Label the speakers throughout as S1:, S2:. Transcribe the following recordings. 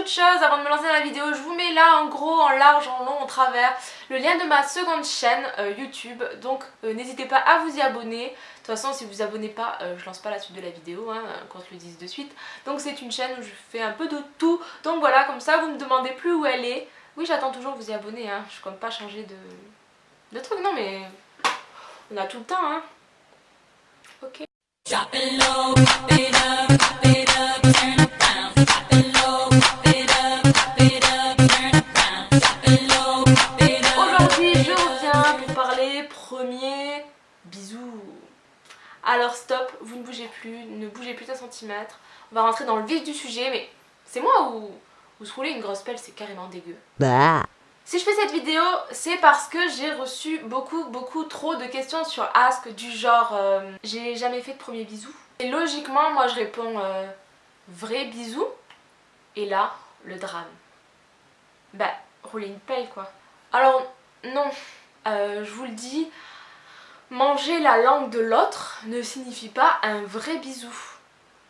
S1: autre chose, avant de me lancer dans la vidéo, je vous mets là en gros, en large, en long, en travers, le lien de ma seconde chaîne euh, YouTube. Donc euh, n'hésitez pas à vous y abonner. De toute façon, si vous vous abonnez pas, euh, je lance pas la suite de la vidéo, hein, qu'on se le dise de suite. Donc c'est une chaîne où je fais un peu de tout. Donc voilà, comme ça, vous me demandez plus où elle est. Oui, j'attends toujours vous y abonnez, hein. je compte pas changer de, de truc, non mais on a tout le temps, hein. Ok. Ne bougez plus d'un centimètre. On va rentrer dans le vif du sujet, mais c'est moi ou, ou se rouler une grosse pelle, c'est carrément dégueu.
S2: Bah.
S1: Si je fais cette vidéo, c'est parce que j'ai reçu beaucoup, beaucoup trop de questions sur Ask du genre euh, j'ai jamais fait de premier bisou. Et logiquement, moi je réponds euh, vrai bisou. Et là, le drame. Bah, rouler une pelle quoi. Alors, non, euh, je vous le dis, manger la langue de l'autre ne signifie pas un vrai bisou.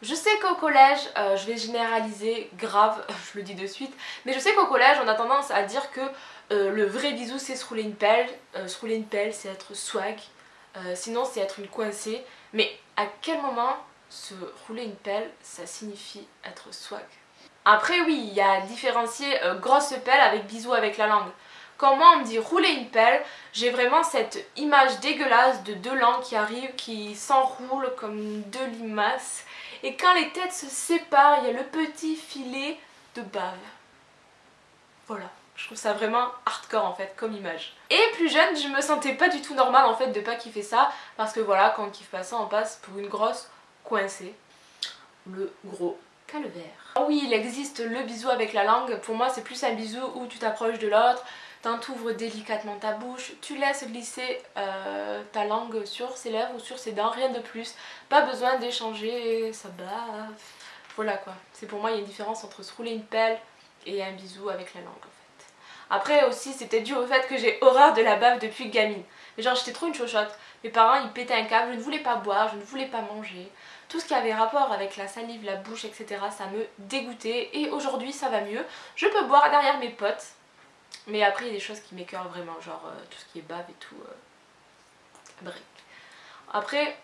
S1: Je sais qu'au collège, euh, je vais généraliser grave, je le dis de suite, mais je sais qu'au collège on a tendance à dire que euh, le vrai bisou c'est se rouler une pelle, euh, se rouler une pelle c'est être swag, sinon c'est être une coincée, mais à quel moment se rouler une pelle ça signifie être swag? Après oui, il y a différencier grosse pelle avec bisou avec la langue. Quand moi on me dit rouler une pelle, j'ai vraiment cette image dégueulasse de deux langues qui arrivent, qui s'enroulent comme deux limaces et quand les têtes se séparent, il y a le petit filet de bave. Voilà, je trouve ça vraiment hardcore en fait comme image. Et plus jeune, je me sentais pas du tout normal en fait de pas kiffer ça parce que voilà, quand on kiffe pas ça, on passe pour une grosse coincée. Le gros calvaire. Ah oui, il existe le bisou avec la langue. Pour moi, c'est plus un bisou où tu t'approches de l'autre, t'entouvres délicatement ta bouche, tu laisses glisser euh, ta langue sur ses lèvres ou sur ses dents, rien de plus. Pas besoin d'échanger sa bave. Voilà quoi. C'est pour moi, il y a une différence entre se rouler une pelle et un bisou avec la langue en fait. Après aussi, c'est peut-être dû au fait que j'ai horreur de la bave depuis gamine. Mais genre, j'étais trop une chochotte. Mes parents, ils pétaient un câble, je ne voulais pas boire, je ne voulais pas manger. Tout ce qui avait rapport avec la salive, la bouche, etc. ça me dégoûtait. Et aujourd'hui, ça va mieux. Je peux boire derrière mes potes. Mais après, il y a des choses qui m'écœurent vraiment, genre euh, tout ce qui est bave et tout. Euh... Après,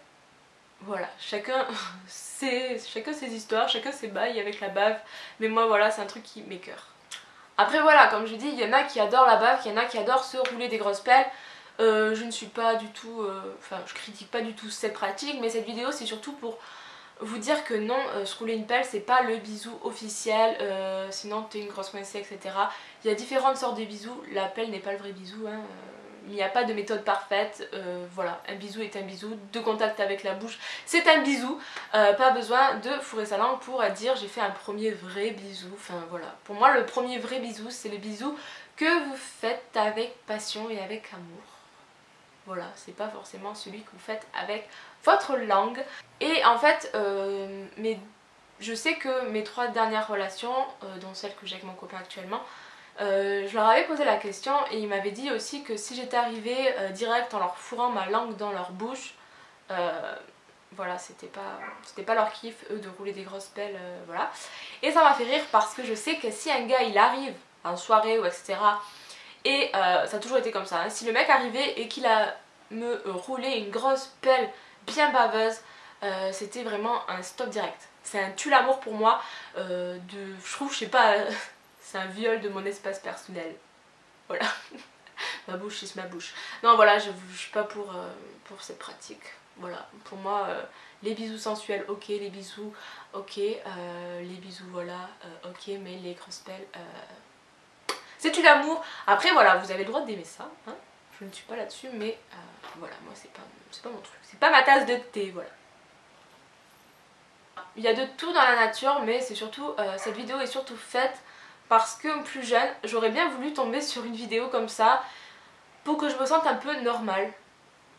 S1: voilà, chacun ses, chacun ses histoires, chacun ses bails avec la bave. Mais moi, voilà, c'est un truc qui m'écœure. Après, voilà, comme je dis, il y en a qui adorent la bave, il y en a qui adorent se rouler des grosses pelles. Euh, je ne suis pas du tout, euh, enfin je critique pas du tout cette pratique mais cette vidéo c'est surtout pour vous dire que non, euh, se une pelle c'est pas le bisou officiel, euh, sinon t'es une grosse coincée etc. Il y a différentes sortes de bisous, la pelle n'est pas le vrai bisou, hein. il n'y a pas de méthode parfaite, euh, voilà, un bisou est un bisou, de contact avec la bouche c'est un bisou, pas besoin de fourrer sa langue pour dire j'ai fait un premier vrai bisou, enfin voilà. Pour moi le premier vrai bisou c'est le bisou que vous faites avec passion et avec amour. Voilà, c'est pas forcément celui que vous faites avec votre langue. Et en fait, euh, je sais que mes trois dernières relations, euh, dont celle que j'ai avec mon copain actuellement, euh, je leur avais posé la question et ils m'avaient dit aussi que si j'étais arrivée direct en leur fourrant ma langue dans leur bouche, voilà, c'était pas, c'était pas leur kiff, eux, de rouler des grosses pelles, voilà. Et ça m'a fait rire parce que je sais que si un gars il arrive en soirée ou etc et euh, ça a toujours été comme ça. Hein. Si le mec arrivait et qu'il a me roulé une grosse pelle bien baveuse, euh, c'était vraiment un stop direct. C'est un tue l'amour pour moi. Euh, de, je trouve, je sais pas, c'est un viol de mon espace personnel. Voilà. ma bouche, c'est ma bouche. Non, voilà, je, suis pas pour, pour cette pratique. Voilà, pour moi, les bisous sensuels, ok, les bisous, ok, les bisous, voilà, ok, mais les grosses pelles, c'est du l'amour. Après voilà, vous avez le droit d'aimer ça. Hein je ne suis pas là-dessus, mais euh, voilà, moi c'est pas, pas mon truc. C'est pas ma tasse de thé, voilà. Il y a de tout dans la nature, mais c'est surtout, euh, cette vidéo est surtout faite parce que plus jeune, j'aurais bien voulu tomber sur une vidéo comme ça pour que je me sente un peu normale.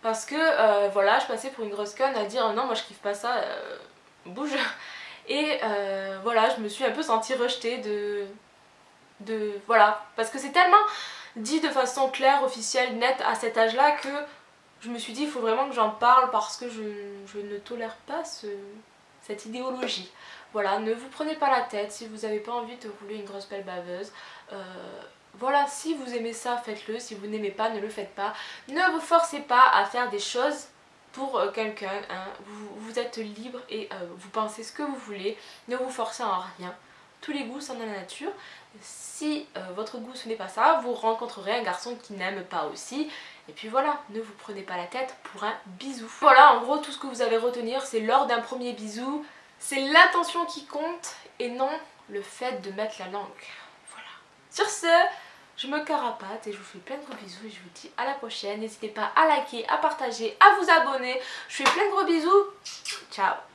S1: Parce que euh, voilà, je passais pour une grosse conne à dire non, moi je kiffe pas ça, bouge. Et voilà, je me suis un peu sentie rejetée de, voilà parce que c'est tellement dit de façon claire, officielle, nette à cet âge là que je me suis dit il faut vraiment que j'en parle parce que je, ne tolère pas ce, cette idéologie. Voilà, ne vous prenez pas la tête si vous n'avez pas envie de rouler une grosse belle baveuse. Euh, voilà, si vous aimez ça, faites-le. Si vous n'aimez pas, ne le faites pas. Ne vous forcez pas à faire des choses pour euh, quelqu'un. Hein. Vous, êtes libre et euh, vous pensez ce que vous voulez. Ne vous forcez en rien. Tous les goûts sont dans la nature. Si votre goût ce n'est pas ça, vous rencontrerez un garçon qui n'aime pas aussi. Et puis voilà, ne vous prenez pas la tête pour un bisou. Voilà, en gros, tout ce que vous avez retenir, c'est lors d'un premier bisou, c'est l'intention qui compte et non le fait de mettre la langue. Voilà. Sur ce, je me carapate et je vous fais plein de gros bisous et je vous dis à la prochaine. N'hésitez pas à liker, à partager, à vous abonner. Je vous fais plein de gros bisous. Ciao